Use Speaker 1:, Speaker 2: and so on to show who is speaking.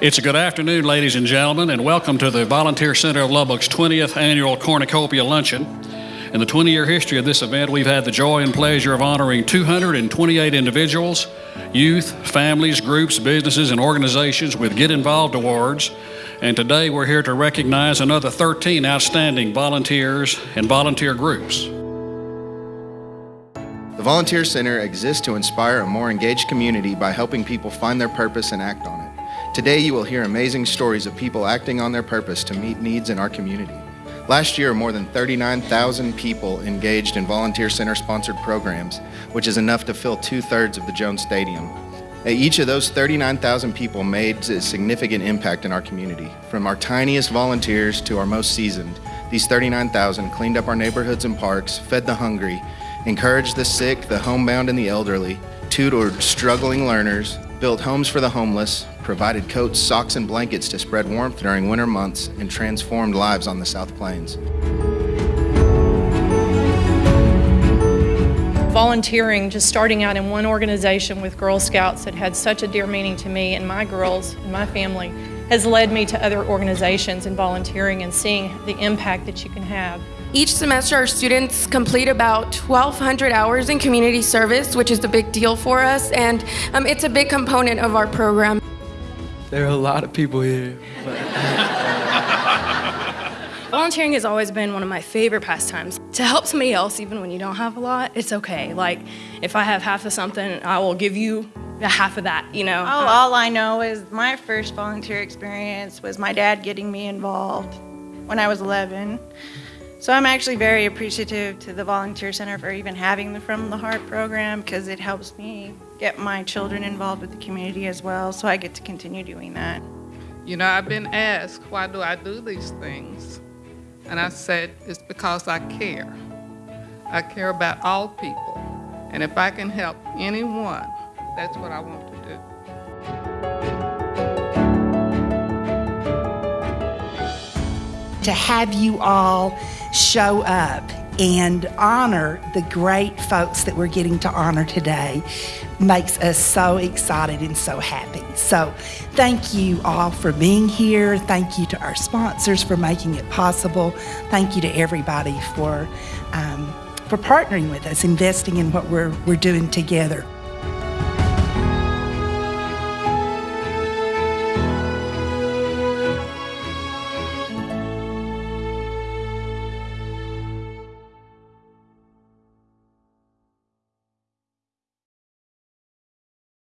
Speaker 1: It's a good afternoon, ladies and gentlemen, and welcome to the Volunteer Center of Lubbock's 20th annual Cornucopia Luncheon. In the 20 year history of this event, we've had the joy and pleasure of honoring 228 individuals, youth, families, groups, businesses, and organizations with Get Involved Awards. And today we're here to recognize another 13 outstanding volunteers and volunteer groups.
Speaker 2: The Volunteer Center exists to inspire a more engaged community by helping people find their purpose and act on it. Today you will hear amazing stories of people acting on their purpose to meet needs in our community. Last year, more than 39,000 people engaged in Volunteer Center sponsored programs, which is enough to fill two-thirds of the Jones Stadium. Eh, each of those 39,000 people made a significant impact in our community. From our tiniest volunteers to our most seasoned, these 39,000 cleaned up our neighborhoods and parks, fed the hungry, encouraged the sick, the homebound, and the elderly, tutored struggling learners, built homes for the homeless, provided coats, socks, and blankets to spread warmth during winter months, and transformed lives on the South Plains.
Speaker 3: Volunteering, just starting out in one organization with Girl Scouts that had such a dear meaning to me and my girls and my family, has led me to other organizations and volunteering and seeing the impact that you can have.
Speaker 4: Each semester, our students complete about 1,200 hours in community service, which is a big deal for us, and um, it's a big component of our program.
Speaker 5: There are a lot of people here.
Speaker 6: Volunteering has always been one of my favorite pastimes. To help somebody else, even when you don't have a lot, it's okay. Like, if I have half of something, I will give you half of that, you know?
Speaker 7: All, all I know is my first volunteer experience was my dad getting me involved when I was 11. So I'm actually very appreciative to the Volunteer Center for even having the From the Heart program because it helps me get my children involved with the community as well, so I get to continue doing that.
Speaker 8: You know, I've been asked, why do I do these things? And I said, it's because I care. I care about all people. And if I can help anyone, that's what I want
Speaker 9: To have you all show up and honor the great folks that we're getting to honor today makes us so excited and so happy. So thank you all for being here. Thank you to our sponsors for making it possible. Thank you to everybody for, um, for partnering with us, investing in what we're, we're doing together.